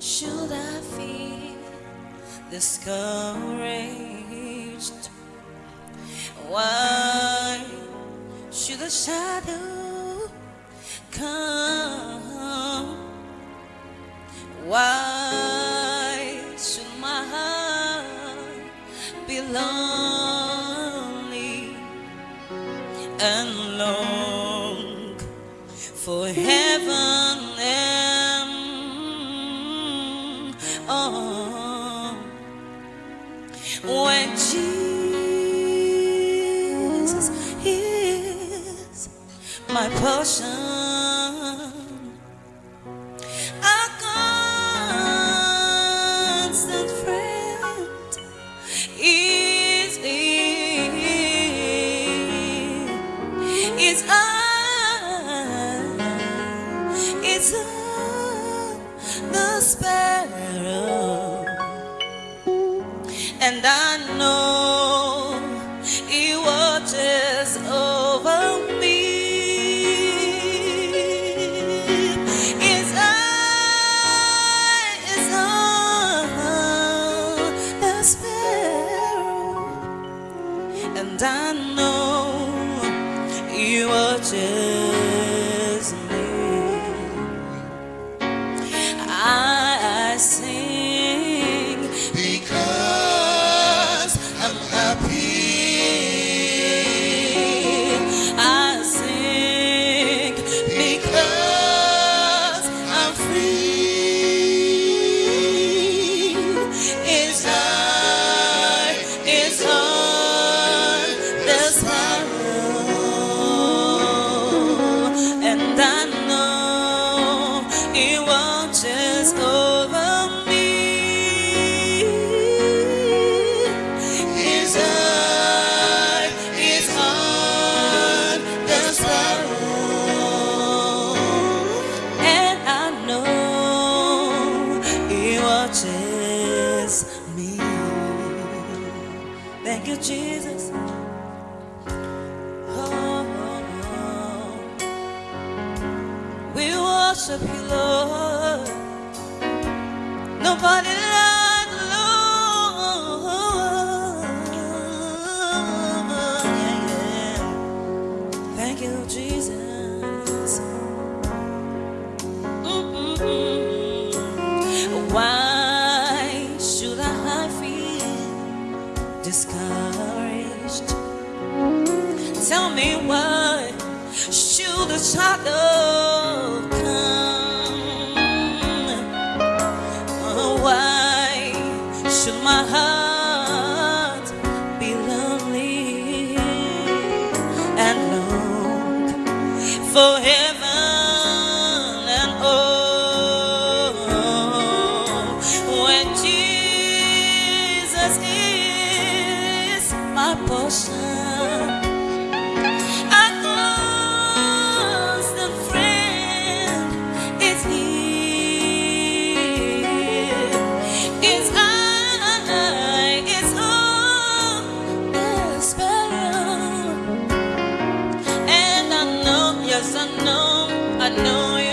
should I feel discouraged? Why should a shadow come? Why should my heart belong? 破晓 shot up. yes, I know, I know.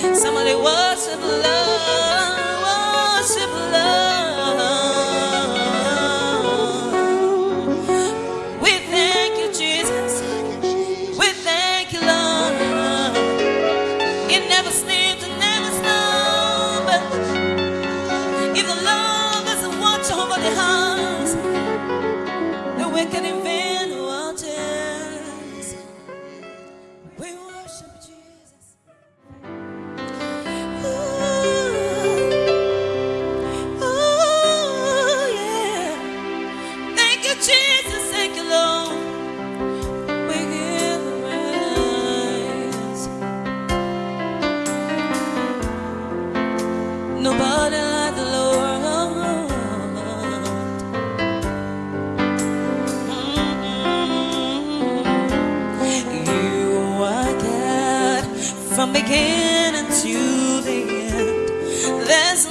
Somebody worship the Lord. from beginning to the end. There's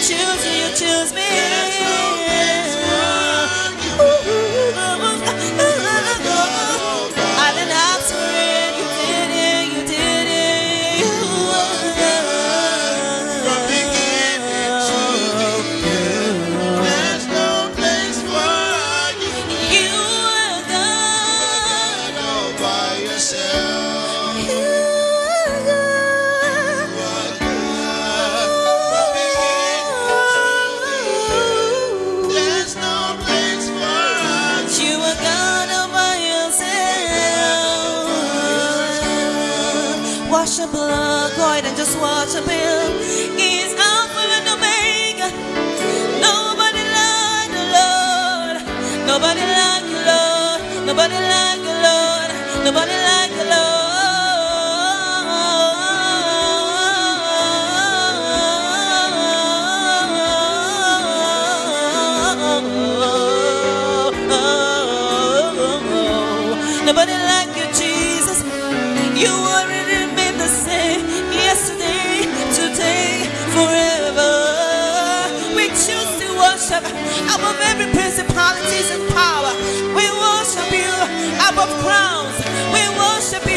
choose just watch a build.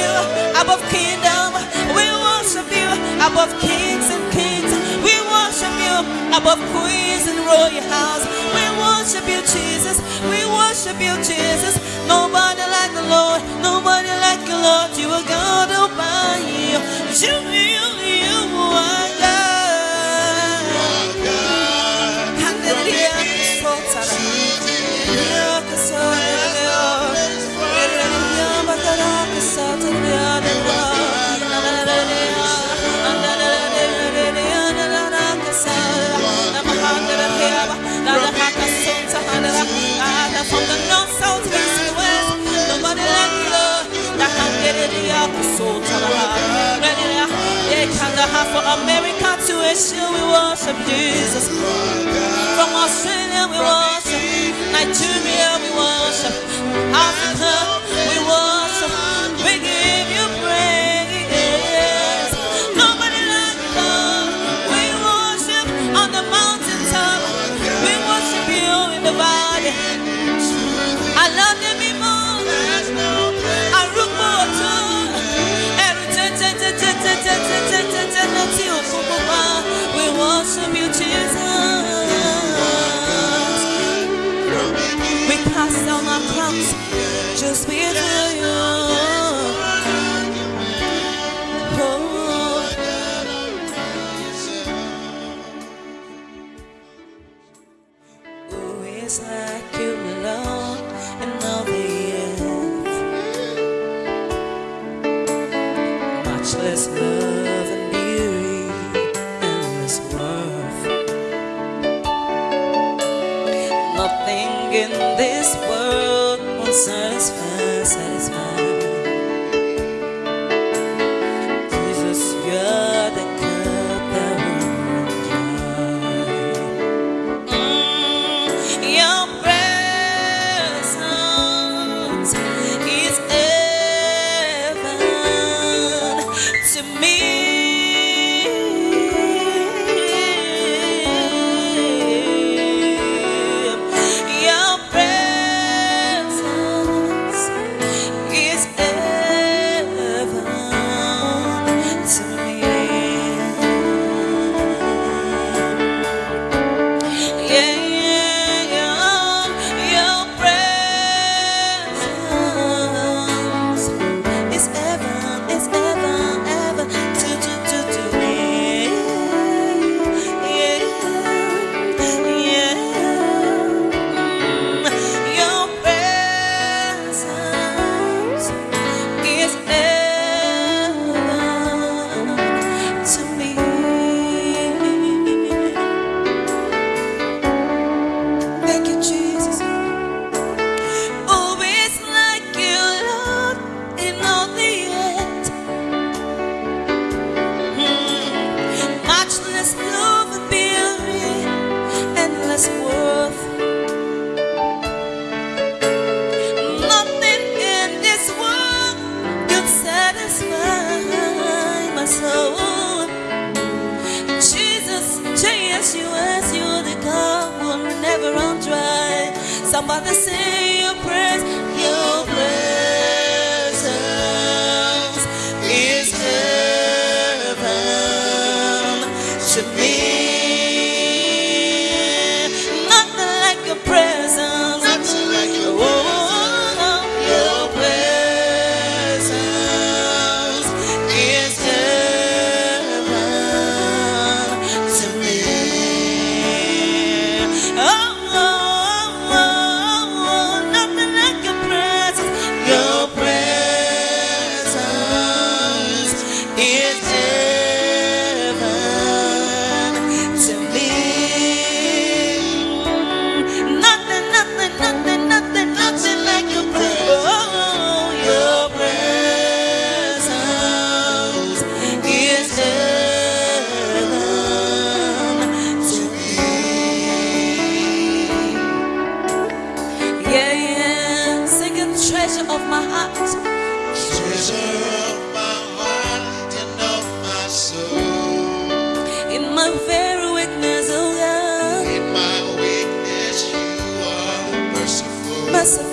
you above kingdom. We worship you above kings and kings. We worship you above queens and royal house. We worship you, Jesus. We worship you, Jesus. Nobody like the Lord. Nobody like the Lord. You are God above you. You, you, you are. God, for America to Asia, we worship Jesus. From Australia, we worship. Nigeria, we worship. Africa. Merciful.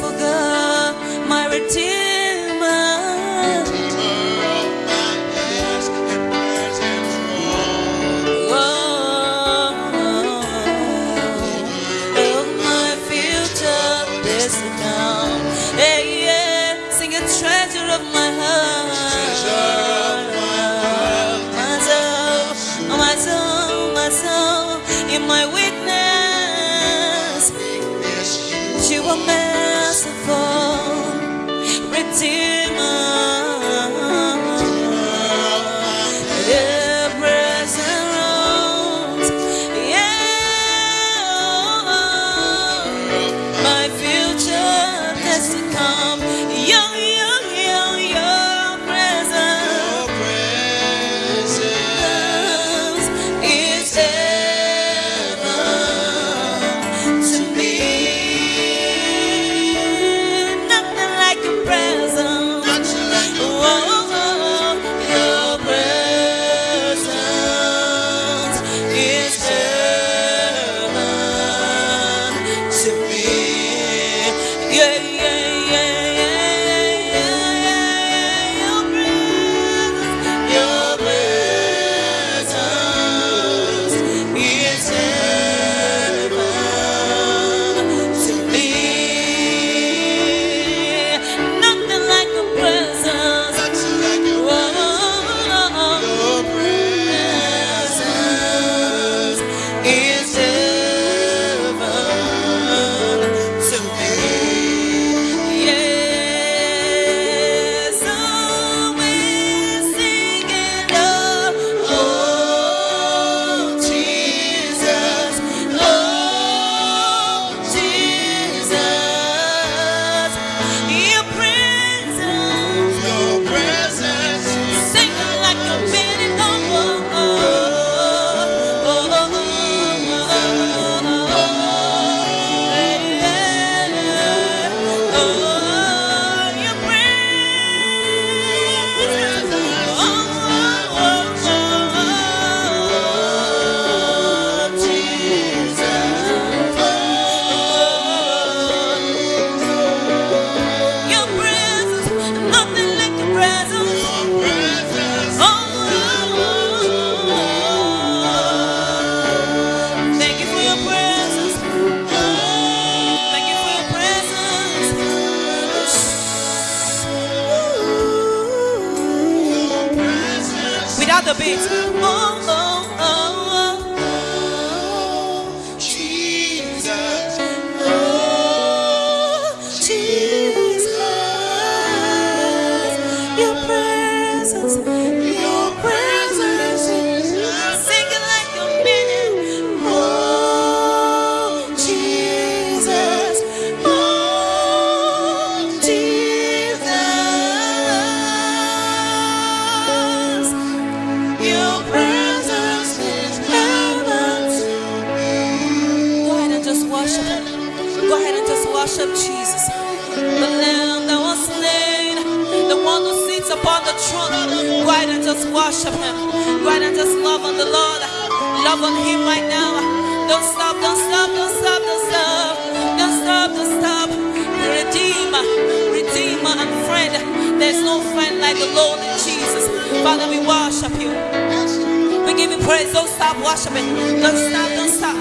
praise. Don't stop worshiping. Don't stop, don't stop.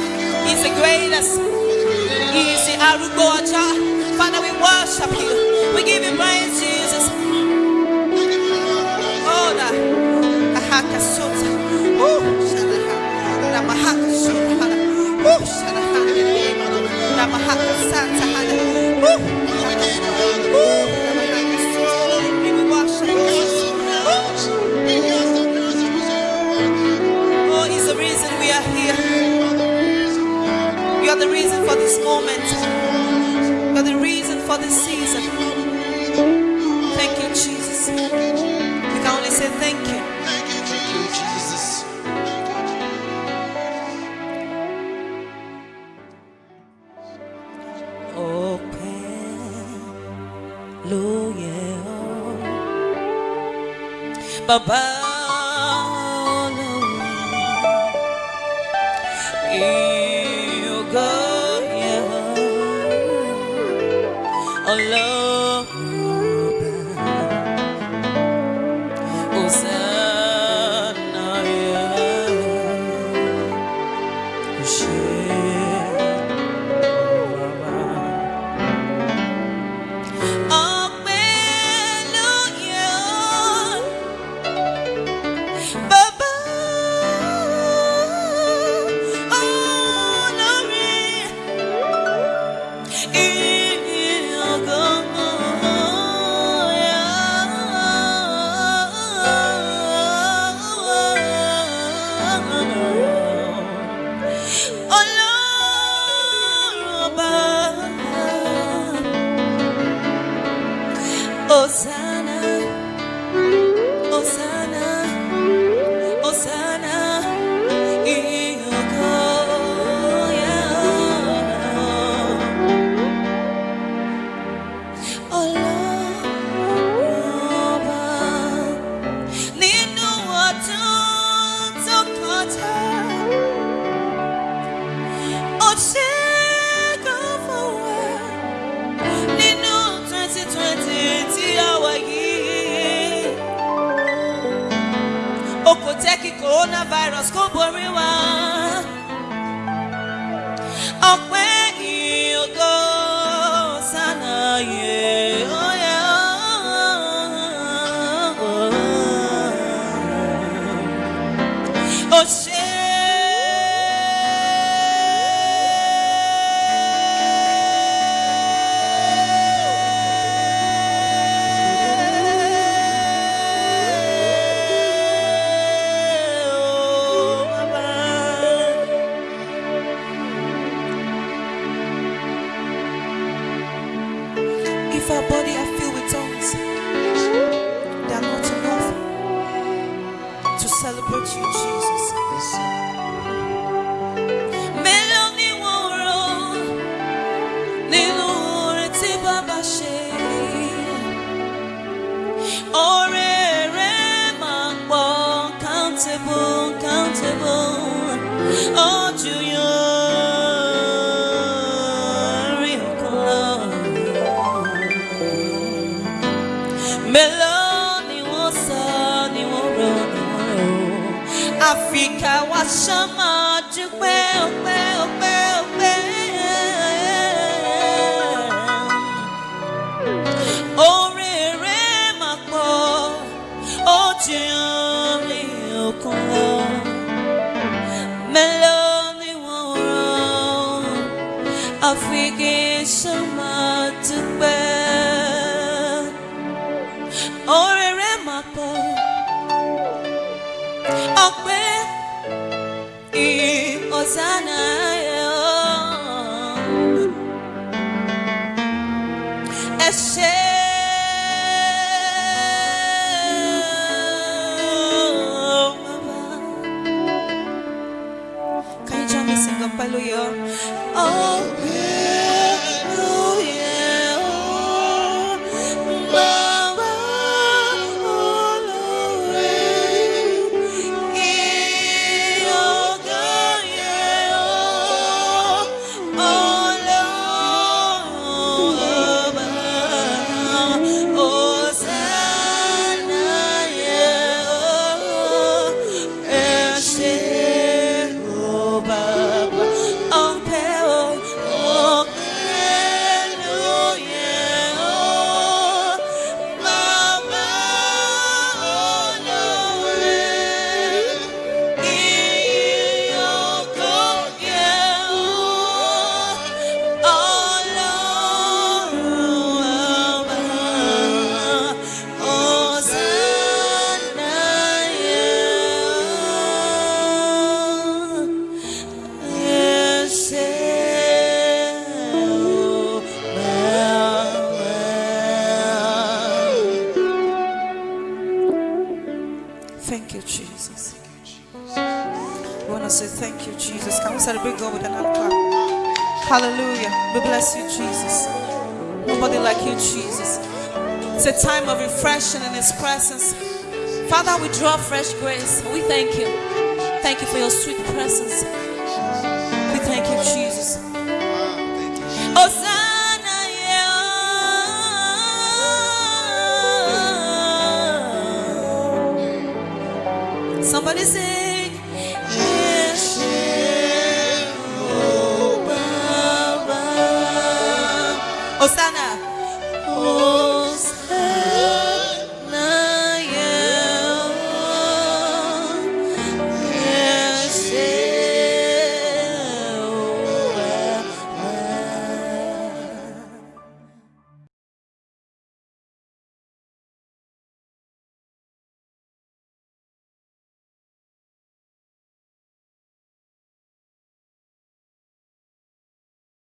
He's the greatest. He is the Arugoja. Father, we worship you. We give you praise, Jesus. Oh, the Oh, Shadaha. Oh, Shadaha. Oh, Shadaha. The reason for this moment. for the reason for this season. Thank you, Jesus. We can only say thank you. Baba, oh, Jesus. Nobody like you, Jesus. It's a time of refreshing in His presence. Father, we draw fresh grace. We thank you. Thank you for your sweet presence.